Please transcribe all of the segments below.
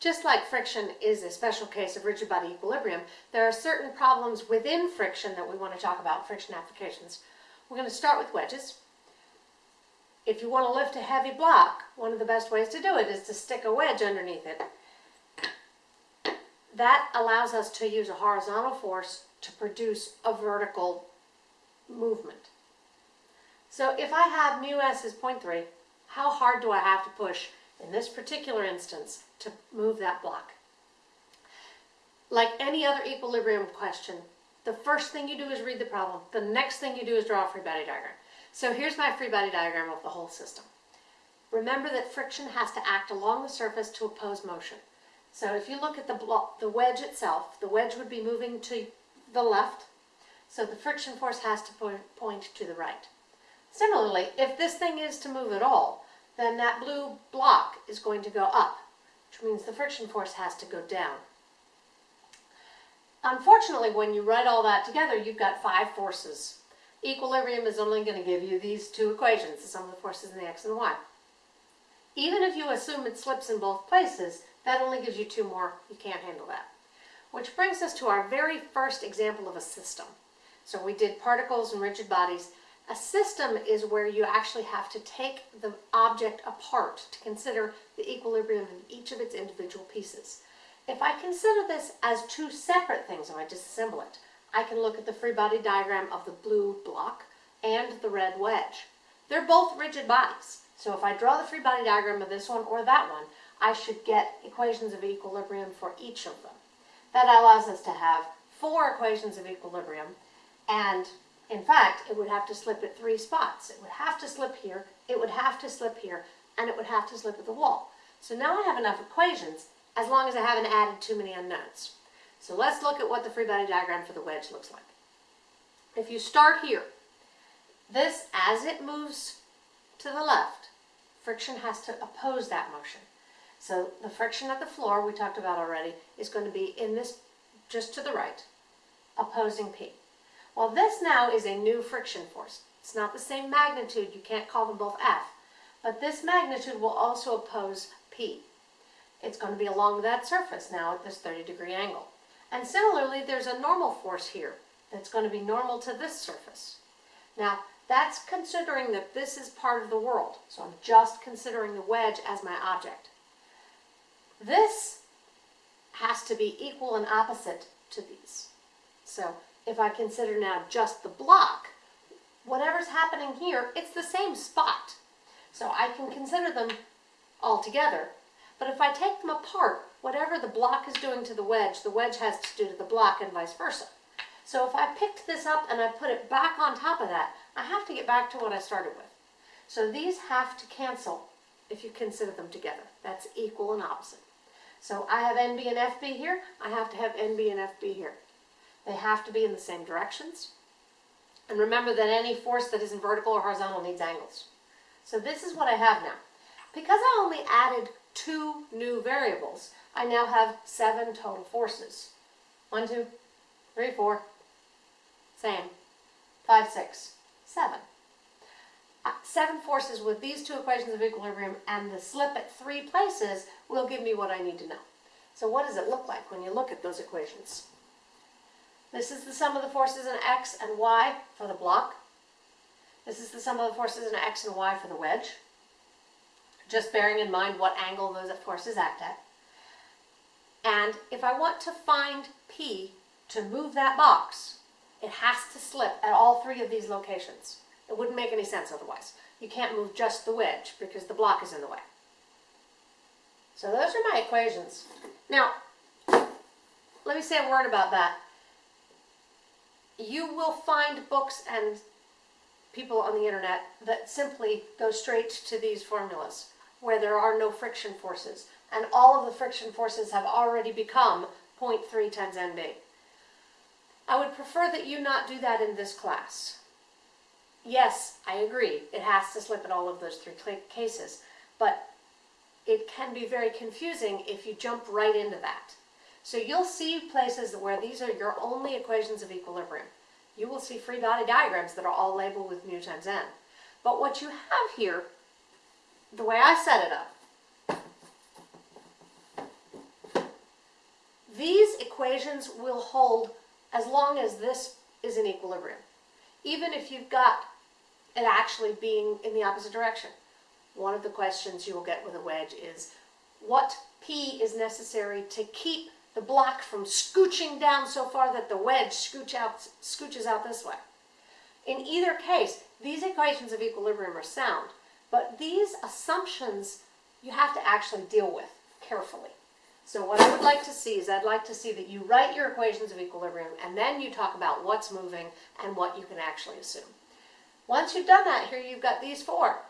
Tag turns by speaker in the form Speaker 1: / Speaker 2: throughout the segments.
Speaker 1: Just like friction is a special case of rigid body equilibrium, there are certain problems within friction that we want to talk about, friction applications. We're going to start with wedges. If you want to lift a heavy block, one of the best ways to do it is to stick a wedge underneath it. That allows us to use a horizontal force to produce a vertical movement. So if I have mu s is 0.3, how hard do I have to push in this particular instance to move that block? Like any other equilibrium question, the first thing you do is read the problem. The next thing you do is draw a free body diagram. So here's my free body diagram of the whole system. Remember that friction has to act along the surface to oppose motion. So if you look at the, the wedge itself, the wedge would be moving to the left, so the friction force has to point to the right. Similarly, if this thing is to move at all, then that blue block is going to go up, which means the friction force has to go down. Unfortunately, when you write all that together, you've got five forces. Equilibrium is only going to give you these two equations, the sum of the forces in the x and the y. Even if you assume it slips in both places, that only gives you two more. You can't handle that. Which brings us to our very first example of a system. So we did particles and rigid bodies. A system is where you actually have to take the object apart to consider the equilibrium of each of its individual pieces. If I consider this as two separate things, and I disassemble it, I can look at the free body diagram of the blue block and the red wedge. They're both rigid bodies. So if I draw the free body diagram of this one or that one, I should get equations of equilibrium for each of them. That allows us to have four equations of equilibrium and in fact, it would have to slip at three spots. It would have to slip here, it would have to slip here, and it would have to slip at the wall. So now I have enough equations as long as I haven't added too many unknowns. So let's look at what the free body diagram for the wedge looks like. If you start here, this, as it moves to the left, friction has to oppose that motion. So the friction at the floor, we talked about already, is going to be in this, just to the right, opposing P. Well, this now is a new friction force. It's not the same magnitude, you can't call them both F, but this magnitude will also oppose P. It's going to be along that surface now at this 30 degree angle. And similarly, there's a normal force here that's going to be normal to this surface. Now, that's considering that this is part of the world. So I'm just considering the wedge as my object. This has to be equal and opposite to these. So if I consider now just the block, whatever's happening here, it's the same spot. So I can consider them all together. But if I take them apart, whatever the block is doing to the wedge, the wedge has to do to the block and vice versa. So if I picked this up and I put it back on top of that, I have to get back to what I started with. So these have to cancel if you consider them together. That's equal and opposite. So I have NB and FB here, I have to have NB and FB here. They have to be in the same directions. And remember that any force that isn't vertical or horizontal needs angles. So this is what I have now. Because I only added two new variables, I now have seven total forces. One, two, three, four, same, five, six, seven. Uh, seven forces with these two equations of equilibrium and the slip at three places will give me what I need to know. So what does it look like when you look at those equations? This is the sum of the forces in x and y for the block. This is the sum of the forces in x and y for the wedge. Just bearing in mind what angle those forces act at. And if I want to find P to move that box, it has to slip at all three of these locations. It wouldn't make any sense otherwise. You can't move just the wedge because the block is in the way. So those are my equations. Now, let me say a word about that you will find books and people on the internet that simply go straight to these formulas where there are no friction forces and all of the friction forces have already become 0.3 times NB. I would prefer that you not do that in this class. Yes, I agree, it has to slip in all of those three cases, but it can be very confusing if you jump right into that. So you'll see places where these are your only equations of equilibrium. You will see free body diagrams that are all labeled with mu times n. But what you have here, the way I set it up, these equations will hold as long as this is in equilibrium. Even if you've got it actually being in the opposite direction. One of the questions you will get with a wedge is what P is necessary to keep the block from scooching down so far that the wedge scooch out, scooches out this way. In either case, these equations of equilibrium are sound, but these assumptions you have to actually deal with carefully. So what I would like to see is I'd like to see that you write your equations of equilibrium and then you talk about what's moving and what you can actually assume. Once you've done that, here you've got these four.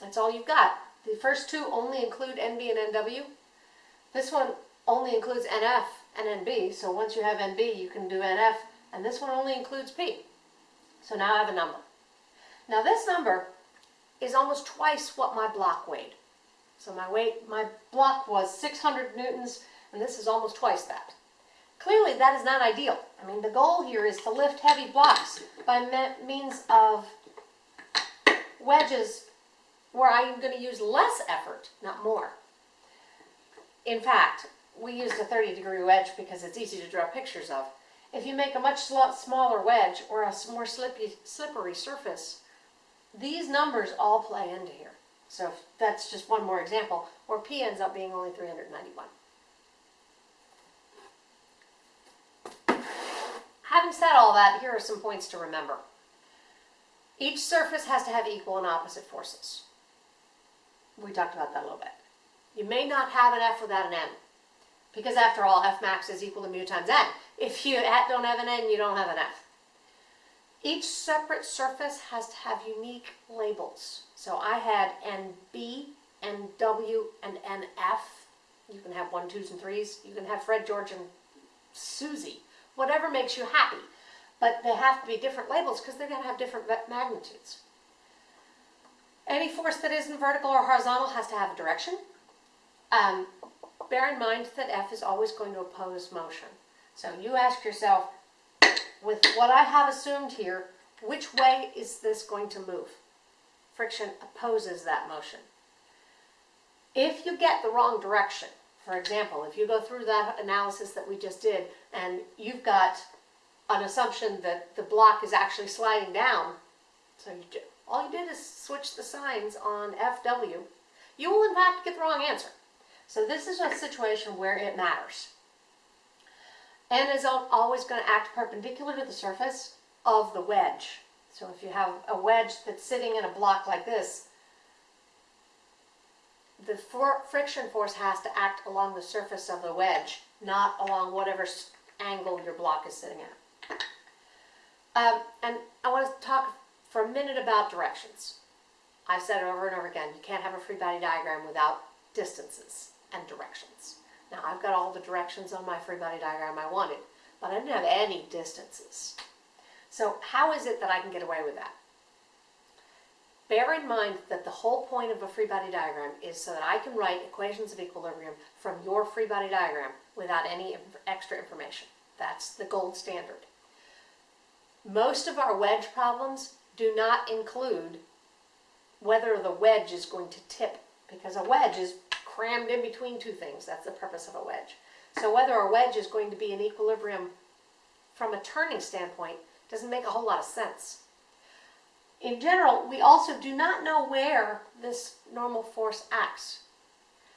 Speaker 1: That's all you've got. The first two only include NB and NW. This one only includes NF and NB, so once you have NB, you can do NF, and this one only includes P. So now I have a number. Now this number is almost twice what my block weighed. So my weight, my block was 600 newtons, and this is almost twice that. Clearly that is not ideal. I mean, the goal here is to lift heavy blocks by me means of wedges where I'm going to use less effort, not more. In fact, we used a 30 degree wedge because it's easy to draw pictures of. If you make a much smaller wedge or a more slippy, slippery surface, these numbers all play into here. So that's just one more example where P ends up being only 391. Having said all that, here are some points to remember. Each surface has to have equal and opposite forces. We talked about that a little bit. You may not have an F without an N. Because after all, F max is equal to mu times N. If you eh, don't have an N, you don't have an F. Each separate surface has to have unique labels. So I had NB, NW, and NF. You can have one, twos, and threes. You can have Fred, George, and Susie. Whatever makes you happy. But they have to be different labels because they're going to have different magnitudes. Any force that isn't vertical or horizontal has to have a direction. Um, bear in mind that F is always going to oppose motion. So you ask yourself, with what I have assumed here, which way is this going to move? Friction opposes that motion. If you get the wrong direction, for example, if you go through that analysis that we just did and you've got an assumption that the block is actually sliding down, so you do, all you did is switch the signs on FW, you will in fact get the wrong answer. So this is a situation where it matters. N is always going to act perpendicular to the surface of the wedge. So if you have a wedge that's sitting in a block like this, the for friction force has to act along the surface of the wedge, not along whatever angle your block is sitting at. Um, and I want to talk for a minute about directions. I've said it over and over again, you can't have a free body diagram without distances and directions. Now I've got all the directions on my free body diagram I wanted, but I didn't have any distances. So how is it that I can get away with that? Bear in mind that the whole point of a free body diagram is so that I can write equations of equilibrium from your free body diagram without any extra information. That's the gold standard. Most of our wedge problems do not include whether the wedge is going to tip because a wedge is crammed in between two things. That's the purpose of a wedge. So whether a wedge is going to be in equilibrium from a turning standpoint doesn't make a whole lot of sense. In general, we also do not know where this normal force acts.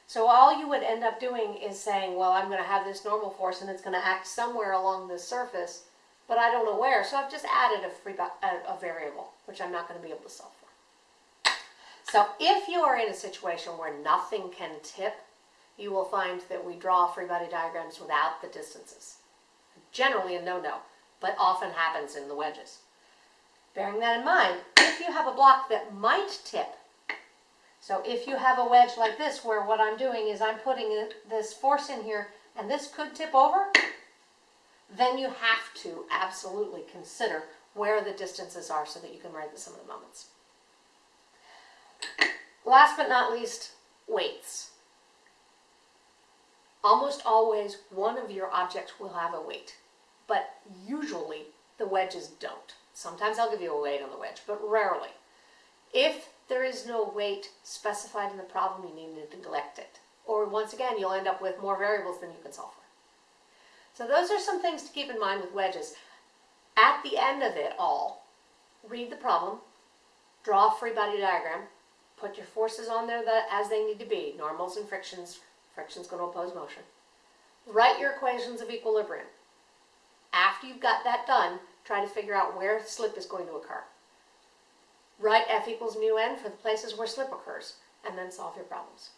Speaker 1: So all you would end up doing is saying, well, I'm going to have this normal force and it's going to act somewhere along this surface, but I don't know where. So I've just added a, free, a, a variable, which I'm not going to be able to solve. So if you are in a situation where nothing can tip, you will find that we draw free body diagrams without the distances. Generally a no-no, but often happens in the wedges. Bearing that in mind, if you have a block that might tip, so if you have a wedge like this where what I'm doing is I'm putting this force in here and this could tip over, then you have to absolutely consider where the distances are so that you can write the sum of the moments. Last but not least, weights. Almost always one of your objects will have a weight, but usually the wedges don't. Sometimes I'll give you a weight on the wedge, but rarely. If there is no weight specified in the problem, you need to neglect it. Or once again, you'll end up with more variables than you can solve for. So those are some things to keep in mind with wedges. At the end of it all, read the problem, draw a free body diagram, put your forces on there that, as they need to be, normals and frictions, friction's going to oppose motion. Write your equations of equilibrium. After you've got that done, try to figure out where slip is going to occur. Write F equals mu n for the places where slip occurs, and then solve your problems.